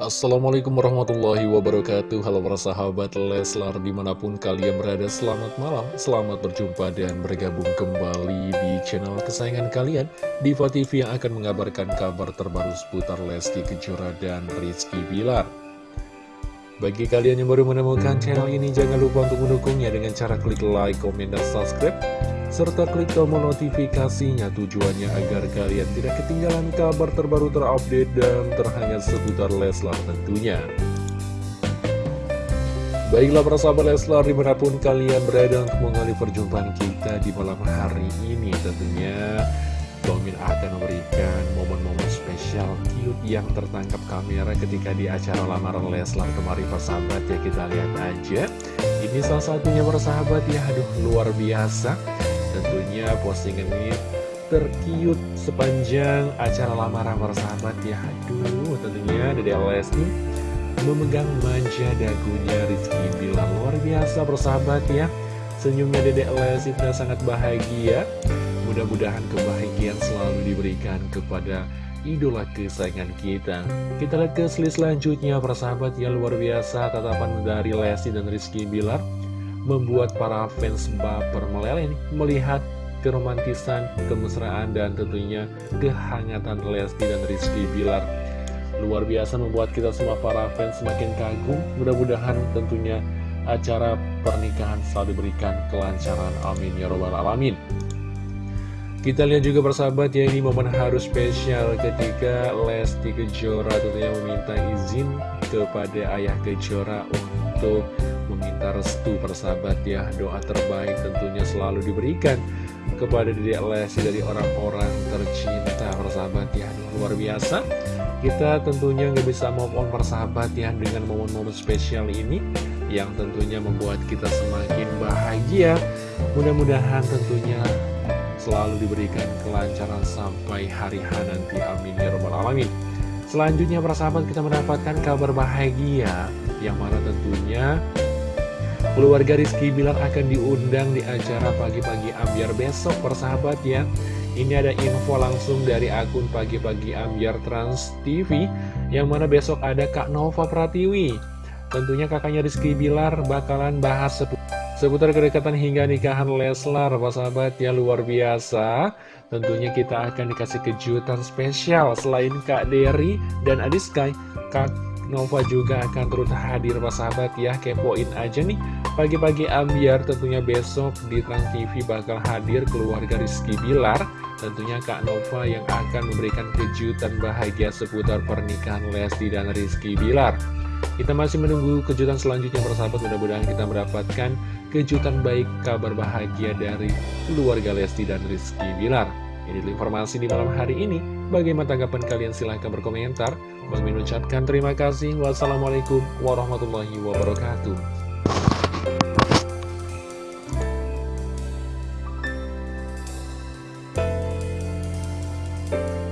Assalamualaikum warahmatullahi wabarakatuh. Halo para sahabat Leslar di mana pun kalian berada Selamat malam, selamat berjumpa dan bergabung kembali di channel kesayangan kalian Diva TV yang akan mengabarkan kabar terbaru seputar Lesti Kejora dan Rizky Bilar. Bagi kalian yang baru menemukan channel ini Jangan lupa untuk mendukungnya dengan cara klik like, komen, dan subscribe serta klik tombol notifikasinya tujuannya agar kalian tidak ketinggalan kabar terbaru terupdate dan terhangat seputar Leslar tentunya. Baiklah para sahabat Leslar di mana pun kalian berada untuk mengalih perjumpaan kita di malam hari ini tentunya Domin akan memberikan momen-momen spesial cute yang tertangkap kamera ketika di acara lamaran Leslar kemarin persahabat ya kita lihat aja. Ini salah satunya persahabat ya. Aduh luar biasa Tentunya postingan ini terkiut sepanjang acara lamaran sahabat ya. Aduh tentunya Dede Lesti memegang manja dagunya Rizky Bilar. Luar biasa persahabat ya. Senyumnya Dede Lesti sangat bahagia. Mudah-mudahan kebahagiaan selalu diberikan kepada idola kesayangan kita. Kita lihat ke selanjutnya persahabat ya luar biasa tatapan dari Lesti dan Rizky Bilar membuat para fans baper meleleh melihat keromantisan, kemesraan, dan tentunya kehangatan Lesti dan Rizky Bilar. Luar biasa membuat kita semua para fans semakin kagum. Mudah-mudahan tentunya acara pernikahan selalu diberikan kelancaran. Amin ya robbal alamin. Kita lihat juga persahabat ya ini momen harus spesial ketika Lesti Kejora tentunya meminta izin kepada ayah Kejora untuk meminta restu persahabat ya. Doa terbaik tentunya selalu diberikan kepada diri Lesti dari orang-orang tercinta persahabat ya. Luar biasa. Kita tentunya nggak bisa move on persahabat ya dengan momen-momen spesial ini yang tentunya membuat kita semakin bahagia. Mudah-mudahan tentunya selalu diberikan kelancaran sampai hari H nanti. Amin ya robbal alamin. Selanjutnya persahabat kita mendapatkan kabar bahagia yang mana tentunya Keluarga Rizky Bilar akan diundang di acara pagi-pagi ambiar besok persahabat ya. Ini ada info langsung dari akun pagi-pagi ambiar Trans TV Yang mana besok ada Kak Nova Pratiwi. Tentunya kakaknya Rizky Bilar bakalan bahas seputar kedekatan hingga nikahan Leslar Persahabat ya luar biasa. Tentunya kita akan dikasih kejutan spesial Selain Kak Derry dan Adiskai Kak Nova juga akan turut hadir Pak sahabat ya. Kepoin aja nih. Pagi-pagi ambiar tentunya besok di Trans TV bakal hadir keluarga Rizky Bilar. Tentunya Kak Nova yang akan memberikan kejutan bahagia seputar pernikahan Lesti dan Rizky Bilar. Kita masih menunggu kejutan selanjutnya persahabat Mudah-mudahan kita mendapatkan kejutan baik kabar bahagia dari keluarga Lesti dan Rizky Bilar. Ini informasi di malam hari ini. Bagaimana tanggapan kalian? Silahkan berkomentar. Bang ucapkan terima kasih. Wassalamualaikum warahmatullahi wabarakatuh.